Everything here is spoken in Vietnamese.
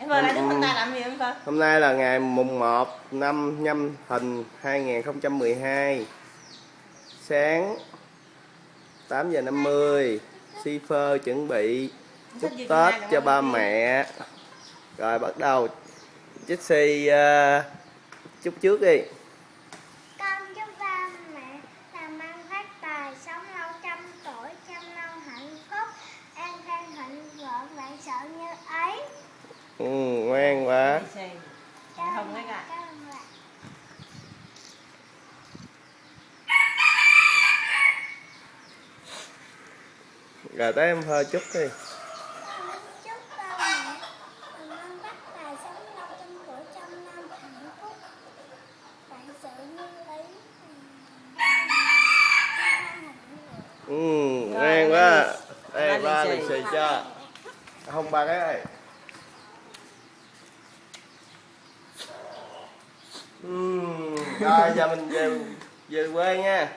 em vợ lại đứng bên tay làm gì em vợ Hôm nay là ngày mùng 1 năm nhâm thìn 2012 Sáng 8 giờ 50 Shipper chuẩn bị chúc Tết cho ba mẹ. Rồi bắt đầu Jesse uh, chúc trước đi trăm năm hạnh phúc, vạn sự như ý. An khang thịnh vượng. ừ, Ngoan ba quá Đây ba lì xì. cho Không ba cái ơi Ừm, Rồi giờ mình về, về quê nha.